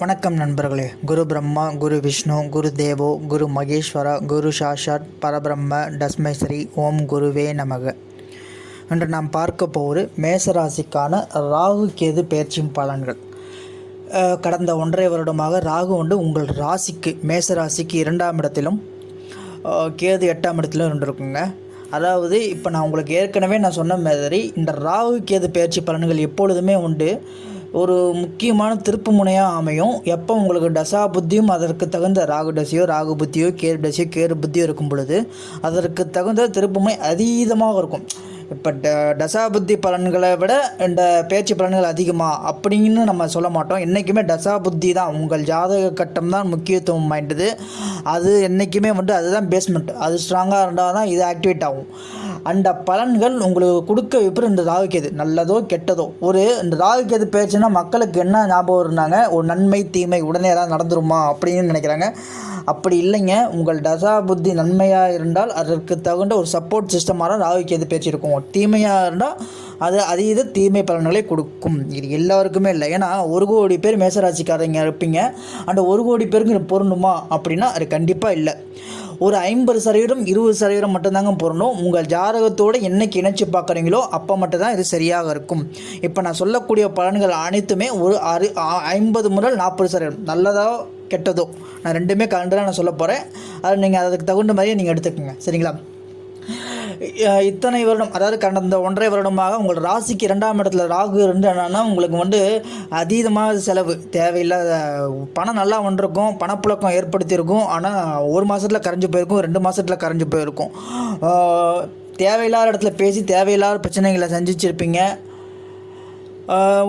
வணக்கம் நண்பர்களே. குரு பிரம்மா குரு விஷ்ணு குரு தேவோ குரு மகேஸ்வரா குரு சாஷாத் பரபிரம்ம டஸ்மேஸ்ரீ ஓம் குருவே நமக. இன்று நாம் பார்க்க போவது மேசராசிக்கான ராகு கேது பயிற்சி பலன்கள். கடந்த ஒன்றரை வருடமாக ராகு வந்து உங்கள் ராசிக்கு மேசராசிக்கு இரண்டாம் இடத்திலும் கேது எட்டாம் இடத்திலும் இருந்திருக்குங்க. அதாவது இப்போ நான் உங்களுக்கு ஏற்கனவே நான் சொன்ன மாதிரி இந்த ராகு கேது பயிற்சி பலன்கள் எப்பொழுதுமே உண்டு. ஒரு முக்கியமான திருப்பு முனையாக அமையும். எப்போ உங்களுக்கு டசா புத்தியும் அதற்கு தகுந்த ராகு டசையோ ராகு புத்தியோ கேரு தசையோ கேரு புத்தியோ இருக்கும் பொழுது அதற்கு தகுந்த திருப்புமுனை அதீதமாக இருக்கும். இப்போ ட டசாபுத்தி பலன்களை விட இந்த பேச்சு பலன்கள் அதிகமாக அப்படின்னு நம்ம சொல்ல மாட்டோம். என்றைக்குமே டசாபுத்தி தான். உங்கள் ஜாதக கட்டம் தான் முக்கியத்துவம் வாய்ந்தது. அது என்றைக்குமே வந்து அதுதான் பேஸ்மெண்ட் அது ஸ்ட்ராங்காக இருந்தால் தான் இது ஆக்டிவேட் ஆகும். அந்த பலன்கள் உங்களுக்கு கொடுக்க விப்பரம் இந்த ராகுக்கேது நல்லதோ கெட்டதோ. ஒரு இந்த ராகுக்கேது பேச்சுன்னா மக்களுக்கு என்ன ஞாபகம் இருந்தாங்க ஒரு நன்மை தீமை உடனே ஏதாவது நடந்துருமா? அப்படின்னு நினைக்கிறாங்க. அப்படி இல்லைங்க. உங்கள் தசா புத்தி நன்மையாக இருந்தால் அதற்கு தகுந்த ஒரு சப்போர்ட் சிஸ்டமாக ராகு கேது பேச்சு இருக்கும். தீமையாக இருந்தால் அது அதீத தீமை பலன்களை கொடுக்கும். இது எல்லாருக்குமே இல்லை. ஏன்னா ஒரு கோடி பேர் மேசராசிக்காரங்க இருப்பீங்க. அந்த ஒரு கோடி பேருக்கு இது பொருந்துமா? அப்படின்னா அது கண்டிப்பாக இல்லை. ஒரு ஐம்பது சதவீதம் இருபது சதவீதம் மட்டும்தாங்க பொருந்தும். உங்கள் ஜாதகத்தோடு என்னைக்கு இணைச்சி பார்க்குறீங்களோ அப்போ மட்டும்தான் இது சரியாக இருக்கும். இப்போ நான் சொல்லக்கூடிய பலன்கள் அனைத்துமே ஒரு அறு ஐம்பது முதல் நாற்பது சதவீதம். நல்லதோ கெட்டதோ. நான் ரெண்டுமே கலந்து தான் நான் சொல்ல போகிறேன் அது நீங்கள் அதுக்கு தகுந்த மாதிரியே நீங்கள் எடுத்துக்கோங்க. சரிங்களா? இத்தனை வருடம் அதாவது கடந்த ஒன்றரை வருடமாக உங்கள் ராசிக்கு இரண்டாம் இடத்துல ராகு இருந்து என்னன்னா உங்களுக்கு வந்து அதீதமாக செலவு. தேவையில்லாத பணம் நல்லா வந்திருக்கும் பணப்புழக்கம் ஏற்படுத்தியிருக்கும். ஆனால் ஒரு மாதத்தில் கரைஞ்சு போயிருக்கும் ரெண்டு மாதத்தில் கரைஞ்சு போயிருக்கும். தேவையில்லாத இடத்துல பேசி தேவையில்லாத பிரச்சனைகளை சந்திச்சிருப்பீங்க.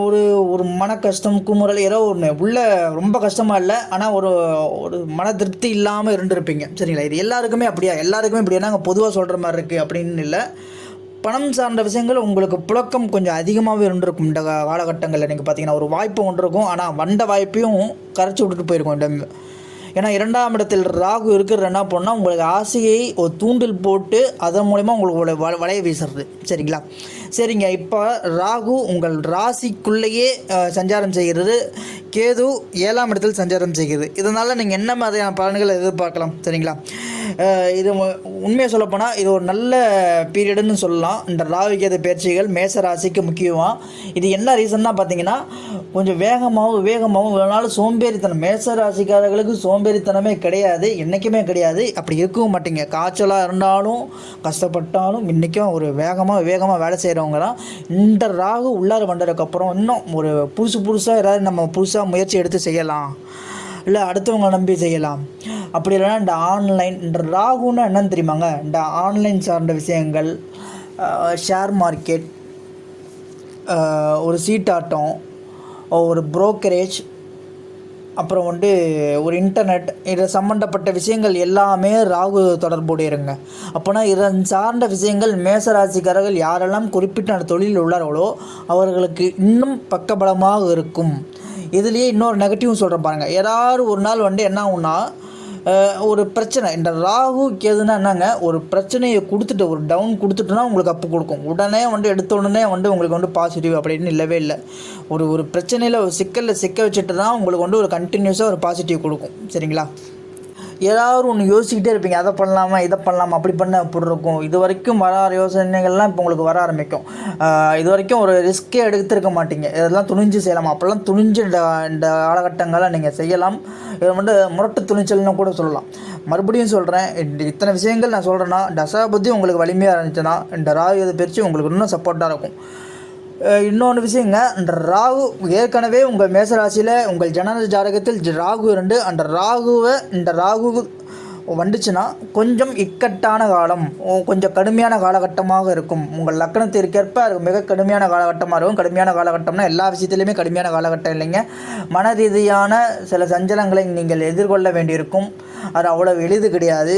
ஒரு ஒரு மன கஷ்டம் குமுறல் ஏதோ ஒன்று உள்ள ரொம்ப கஷ்டமாக இல்லை ஆனால் ஒரு ஒரு மன திருப்தி இல்லாமல் இருந்திருப்பீங்க. சரிங்களா? இது எல்லாருக்குமே அப்படியா? எல்லாருக்குமே இப்படியா? நாங்கள் பொதுவாக சொல்கிற மாதிரி இருக்குது அப்படின்னு இல்லை. பணம் சார்ந்த விஷயங்கள் உங்களுக்கு புழக்கம் கொஞ்சம் அதிகமாகவே இருந்திருக்கும் இந்த காலகட்டங்களில். நீங்கள் பார்த்தீங்கன்னா ஒரு வாய்ப்பு ஒன்று இருக்கும். ஆனால் வந்த வாய்ப்பையும் கரைச்சி விட்டுட்டு போயிருக்கோம் இந்த ஏன்னா இரண்டாம் இடத்தில் ராகு இருக்கிறது என்ன பண்ணால் உங்களுக்கு ஆசையை ஒரு தூண்டில் போட்டு அதன் மூலிமா உங்களுக்கு வ வளைய வீசுறது. சரிங்களா? சரிங்க. இப்போ ராகு உங்கள் ராசிக்குள்ளேயே சஞ்சாரம் செய்கிறது. கேது ஏழாம் இடத்தில் சஞ்சாரம் செய்கிறது. இதனால் நீங்கள் என்ன மாதிரியான பலன்களை எதிர்பார்க்கலாம்? சரிங்களா? இது உண்மையை சொல்லப்போனால் இது ஒரு நல்ல பீரியடுன்னு சொல்லலாம். இந்த ராவிகேத பயிற்சிகள் மேச ராசிக்கு முக்கியமாக இது என்ன ரீசன்னா பார்த்தீங்கன்னா கொஞ்சம் வேகமாகவும் வேகமாகவும் வேணாலும் சோம்பேறித்தனம். மேச ராசிக்காரர்களுக்கு சோம்பேறித்தனமே கிடையாது என்றைக்குமே கிடையாது. அப்படி இருக்கவும் மாட்டீங்க. காய்ச்சலாக இருந்தாலும் கஷ்டப்பட்டாலும் இன்றைக்கும் ஒரு வேகமாக வேகமாக வேலை செய்கிறவங்க தான். இந்த ராகு உள்ளார வந்ததுக்கப்புறம் இன்னும் ஒரு புதுசு புதுசாக ஏதாவது நம்ம புதுசாக முயற்சி எடுத்து செய்யலாம். இல்லை அடுத்தவங்களை நம்பி செய்யலாம். அப்படி இல்லைன்னா இந்த ஆன்லைன் இந்த ராகுன்னா என்னன்னு தெரியுமாங்க? இந்த ஆன்லைன் சார்ந்த விஷயங்கள் ஷேர் மார்க்கெட் ஒரு சீட்டாட்டம் ஒரு ப்ரோக்கரேஜ் அப்புறம் வந்து ஒரு இன்டர்நெட் இது சம்மந்தப்பட்ட விஷயங்கள் எல்லாமே ராகு தொடர்புடையருங்க அப்போனா இதன் சார்ந்த விஷயங்கள் மேசராசிக்காரர்கள் யாரெல்லாம் குறிப்பிட்ட அந்த தொழிலில் உள்ளார்களோ அவர்களுக்கு இன்னும் பக்கபலமாக இருக்கும். இதுலேயே இன்னொரு நெகட்டிவ் சொல்கிறேன் பாருங்கள் ஏதாவது ஒரு நாள் வந்து என்ன ஆகும்னா ஒரு பிரச்சனை. இந்த ராகு கேதுன்னா என்னங்க? ஒரு பிரச்சனையை கொடுத்துட்டு ஒரு டவுன் கொடுத்துட்டுனா உங்களுக்கு அப்பு கொடுக்கும். உடனே வந்து எடுத்த உடனே வந்து உங்களுக்கு வந்து பாசிட்டிவ் அப்படின்னு இல்லவே இல்லை. ஒரு ஒரு பிரச்சனையில் ஒரு சிக்கலில் சிக்க வச்சுட்டு தான் உங்களுக்கு வந்து ஒரு கண்டினியூஸாக ஒரு பாசிட்டிவ் கொடுக்கும். சரிங்களா? ஏதாவது ஒன்று யோசிக்கிட்டே இருப்பீங்க. அதை பண்ணலாமா இதை பண்ணலாமா அப்படி பண்ண அப்படி இருக்கும்? இது வரைக்கும் வராத யோசனைகள்லாம் இப்போ உங்களுக்கு வர ஆரம்பிக்கும். இது வரைக்கும் ஒரு ரிஸ்க்கே எடுத்துருக்க மாட்டீங்க. இதெல்லாம் துணிஞ்சு செய்யலாம். அப்போல்லாம் துணிஞ்சு இந்த இந்த காலகட்டங்களை நீங்கள் செய்யலாம். இதை மட்டும் முரட்டு துணிச்சல்னு கூட சொல்லலாம். மறுபடியும் சொல்கிறேன் இத்தனை விஷயங்கள் நான் சொல்கிறேன்னா தசாபுத்தி உங்களுக்கு வலிமையாக இருந்துச்சுன்னா இந்த ராகு இது பிரித்து உங்களுக்கு இன்னும் சப்போர்ட்டாக இருக்கும். இன்னொன்று விஷயங்க அந்த ராகு ஏற்கனவே உங்கள் மேசராசியில் உங்கள் ஜனன ஜாதகத்தில் ராகு இருந்து அந்த ராகுவை இந்த ராகு வந்துச்சுன்னா கொஞ்சம் இக்கட்டான காலம் ஓ, கொஞ்சம் கடுமையான காலகட்டமாக இருக்கும். உங்கள் லக்கணத்திற்கேற்ப அது மிக கடுமையான காலகட்டமாக இருக்கும். கடுமையான காலகட்டம்னா எல்லா விஷயத்துலையுமே கடுமையான காலகட்டம் இல்லைங்க. மன ரீதியான சில சஞ்சலங்களை நீங்கள் எதிர்கொள்ள வேண்டியிருக்கும். அது அவ்வளோ எளிது கிடையாது.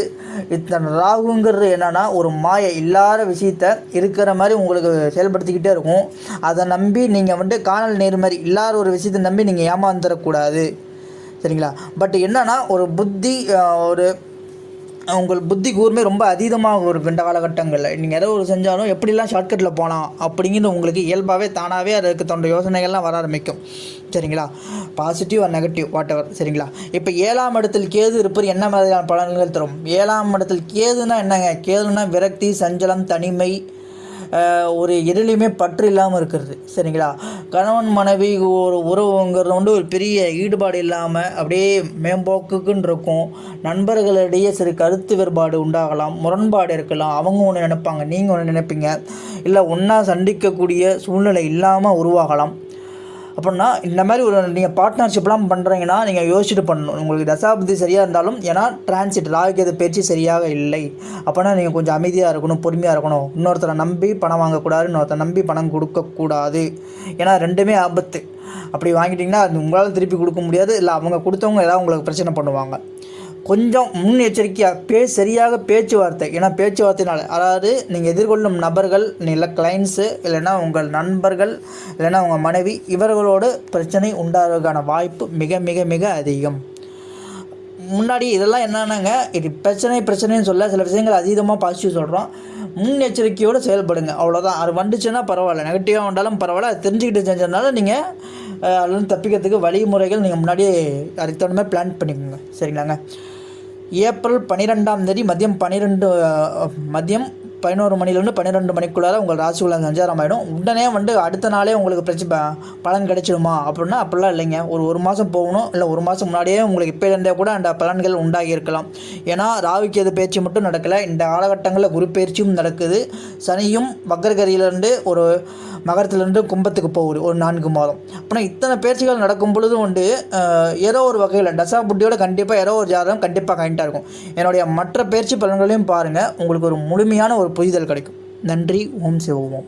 இத்தனை ராகுங்கிறது என்னென்னா ஒரு மாய இல்லாத விஷயத்த இருக்கிற மாதிரி உங்களுக்கு செயல்படுத்திக்கிட்டே இருக்கும். அதை நம்பி நீங்கள் வந்து காணல் நேர் மாதிரி இல்லாத ஒரு விஷயத்தை நம்பி நீங்கள் ஏமாந்துடக்கூடாது சரிங்களா? பட் என்னன்னா ஒரு புத்தி ஒரு உங்கள் புத்தி கூர்மை ரொம்ப அதிகமாக ஒரு இந்த காலகட்டங்களில். நீங்கள் ஏதோ ஒரு செஞ்சாலும் எப்படிலாம் ஷார்ட்கட்டில் போகலாம் அப்படிங்கிறது உங்களுக்கு இயல்பாகவே தானாகவே அதுக்கு தொண்ட யோசனைகள்லாம் வர ஆரம்பிக்கும். சரிங்களா? Positive or negative whatever சரிங்களா? இப்போ ஏழாம் இடத்தில் கேது இருப்பது என்ன மாதிரியான பலன்கள் தரும்? ஏழாம் இடத்தில் கேதுனா என்னங்க? கேதுனா விரக்தி சஞ்சலம் தனிமை ஒரு எதிலையுமே பற்று இல்லாமல் இருக்கிறது. சரிங்களா? கணவன் மனைவி ஒரு உறவுங்கிறது வந்து ஒரு பெரிய ஈடுபாடு இல்லாமல் அப்படியே மேம்போக்குக்குன்னு இருக்கும் நண்பர்களிடையே சிறு கருத்து வேறுபாடு உண்டாகலாம் முரண்பாடு இருக்கலாம். அவங்க ஒன்று நினைப்பாங்க நீங்கள் ஒன்று நினைப்பீங்க. இல்லை ஒன்றா சந்திக்கக்கூடிய சூழ்நிலை இல்லாமல் உருவாகலாம். அப்படின்னா இந்த மாதிரி ஒரு நீங்கள் பார்ட்னர்ஷிப்லாம் பண்ணுறீங்கன்னா நீங்கள் யோசிச்சுட்டு பண்ணணும். உங்களுக்கு தசாபுத்தி சரியாக இருந்தாலும் ஏன்னா டிரான்சிட் ராகுகேது பயிற்சி சரியாக இல்லை. அப்போனா நீங்கள் கொஞ்சம் அமைதியாக இருக்கணும் பொறுமையாக இருக்கணும். இன்னொருத்தரை நம்பி பணம் வாங்கக்கூடாது இன்னொருத்தரை நம்பி பணம் கொடுக்கக்கூடாது. ஏன்னா ரெண்டுமே ஆபத்து. அப்படி வாங்கிட்டிங்கன்னா அது உங்களால் திருப்பி கொடுக்க முடியாது. இல்லை அவங்க கொடுத்தவங்க ஏதாவது உங்களுக்கு பிரச்சனை பண்ணுவாங்க. கொஞ்சம் முன்னெச்சரிக்கையாக பே சரியாக பேச்சுவார்த்தை ஏன்னா பேச்சுவார்த்தையினால் அதாவது நீங்கள் எதிர்கொள்ளும் நபர்கள் இல்லை கிளைண்ட்ஸு இல்லைன்னா உங்கள் நண்பர்கள் இல்லைன்னா உங்கள் மனைவி இவர்களோடு பிரச்சனை உண்டாகிறதுக்கான வாய்ப்பு மிக மிக மிக அதிகம். முன்னாடி இதெல்லாம் என்னென்னங்க இது பிரச்சனை பிரச்சனைன்னு சொல்ல சில விஷயங்கள் அதீதமாக பாசிட்டிவ் சொல்கிறோம் முன்னெச்சரிக்கையோடு செயல்படுங்க. அவ்வளோதான் அது வந்துச்சுன்னா பரவாயில்ல. நெகட்டிவாக வந்தாலும் பரவாயில்ல. அது தெரிஞ்சுக்கிட்டு செஞ்சதுனால நீங்கள் அதுலேருந்து தப்பிக்கிறதுக்கு வழிமுறைகள் நீங்கள் முன்னாடியே அதுக்கு தகுந்த மாதிரி பிளான் பண்ணிக்கோங்க. சரிங்களாங்க? ஏப்ரல் பன்னிரெண்டாம் தேதி மதியம் பன்னிரெண்டு மதியம் பதினோரு மணிலேருந்து பன்னிரெண்டு மணிக்குள்ளார உங்கள் ராசிக்குள்ள சஞ்சாரம் ஆகிடும் உடனே வந்து அடுத்த நாளே உங்களுக்கு பிரச்சனை பலன் கிடைச்சிடுமா அப்படின்னா அப்படிலாம் இல்லைங்க. ஒரு ஒரு மாதம் போகணும். இல்லை ஒரு மாதம் முன்னாடியே உங்களுக்கு இப்போலேருந்தே கூட அந்த பலன்கள் உண்டாகி இருக்கலாம் ஏன்னா எது பேச்சு மட்டும் நடக்கலை. இந்த காலகட்டங்களில் குரு பயிற்சியும் நடக்குது. சனியும் வக்கரகரியிலேருந்து ஒரு மகரத்துலேருந்து கும்பத்துக்கு போகுது. ஒரு நான்கு மாதம். அப்படின்னா இத்தனை பேச்சுகள் நடக்கும் பொழுதும் வந்து ஏதோ ஒரு வகையில் டசா புட்டியோட கண்டிப்பாக ஏதோ ஒரு ஜாதகம் கண்டிப்பாக கண்டிப்பாக இருக்கும். என்னுடைய மற்ற பயிற்சி பலன்களையும் பாருங்கள் உங்களுக்கு ஒரு முழுமையான ஒரு ஒரு புரிதல் கிடைக்கும். நன்றி. ஓம் சிவோம்